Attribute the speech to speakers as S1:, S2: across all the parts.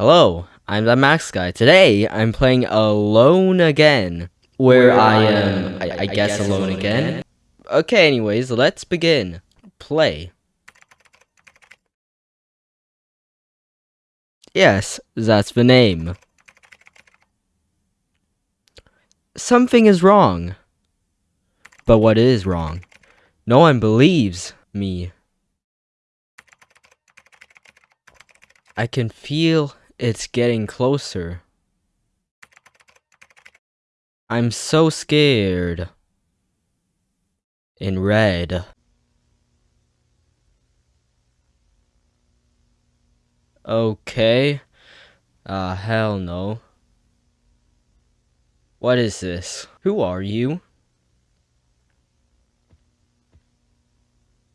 S1: Hello, I'm the Max Guy. Today, I'm playing Alone Again, where,
S2: Where
S1: I am, uh,
S2: am,
S1: I, I,
S2: I
S1: guess,
S2: guess
S1: alone,
S2: alone
S1: again.
S2: again.
S1: Okay, anyways, let's begin. Play. Yes, that's the name. Something is wrong. But what is wrong? No one believes me. I can feel it's getting closer. I'm so scared. In red. Okay. Ah, hell no. What is this? Who are you?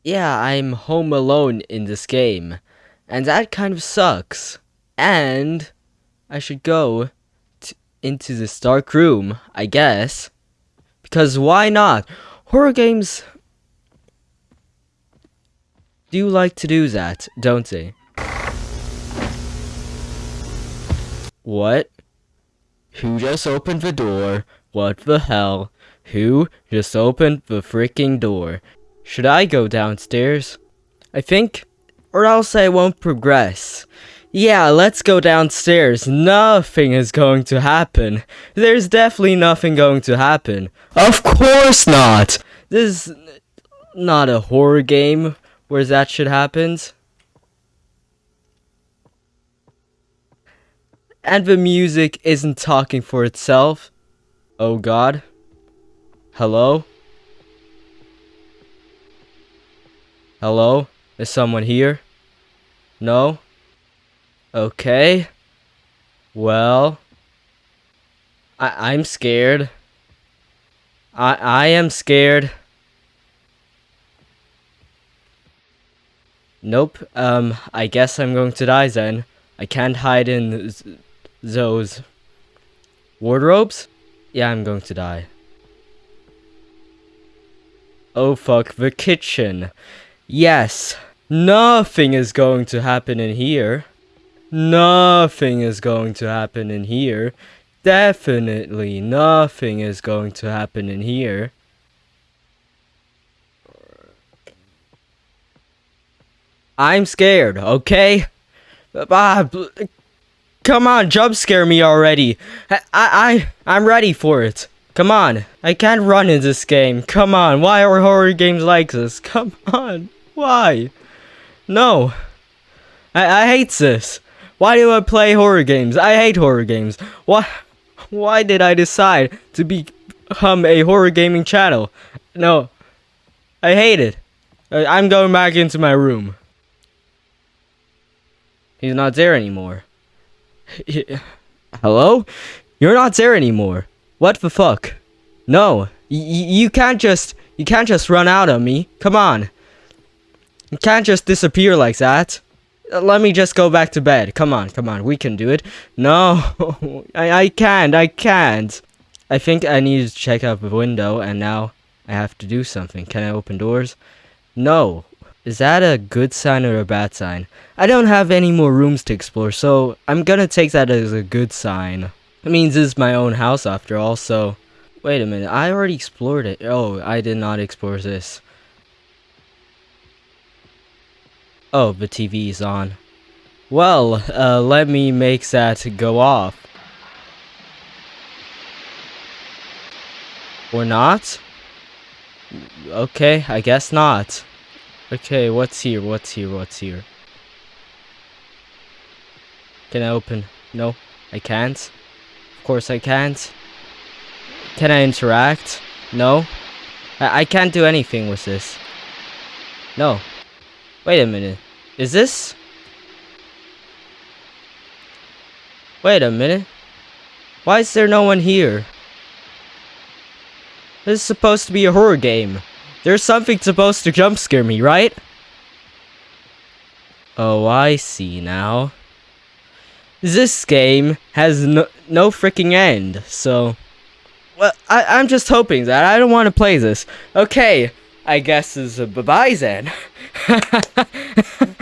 S1: Yeah, I'm home alone in this game. And that kind of sucks. And I should go into this dark room, I guess. Because why not? Horror games do like to do that, don't they? What? Who just opened the door? What the hell? Who just opened the freaking door? Should I go downstairs? I think, or else I won't progress. Yeah, let's go downstairs. Nothing is going to happen. There's definitely nothing going to happen. Of course not! This is not a horror game where that shit happens. And the music isn't talking for itself. Oh god. Hello? Hello? Is someone here? No? Okay. Well. I I'm scared. I I am scared. Nope. Um I guess I'm going to die then. I can't hide in th- those wardrobes? Yeah, I'm going to die. Oh fuck, the kitchen. Yes, nothing is going to happen in here. Nothing is going to happen in here. Definitely nothing is going to happen in here. I'm scared, okay? Ah, come on, jump scare me already. I, I, I, I'm ready for it. Come on, I can't run in this game. Come on, why are horror games like this? Come on, why? No, I, I hate this. Why do I play horror games? I hate horror games. Why, why did I decide to become a horror gaming channel? No, I hate it. I'm going back into my room. He's not there anymore. Hello? You're not there anymore. What the fuck? No. You can't just you can't just run out on me. Come on. You can't just disappear like that. Let me just go back to bed. Come on, come on. We can do it. No. I I can't. I can't. I think I need to check out the window and now I have to do something. Can I open doors? No. Is that a good sign or a bad sign? I don't have any more rooms to explore, so I'm gonna take that as a good sign. It means this is my own house after all, so... Wait a minute, I already explored it. Oh, I did not explore this. Oh, the TV is on. Well, uh, let me make that go off. Or not? Okay, I guess not. Okay, what's here? What's here? What's here? Can I open? No, I can't. Of course I can't. Can I interact? No. I, I can't do anything with this. No. Wait a minute. Is this? Wait a minute. Why is there no one here? This is supposed to be a horror game. There's something supposed to jump scare me, right? Oh, I see now. This game has no, no freaking end, so... Well, I, I'm just hoping that I don't want to play this. Okay, I guess is a bye-bye then.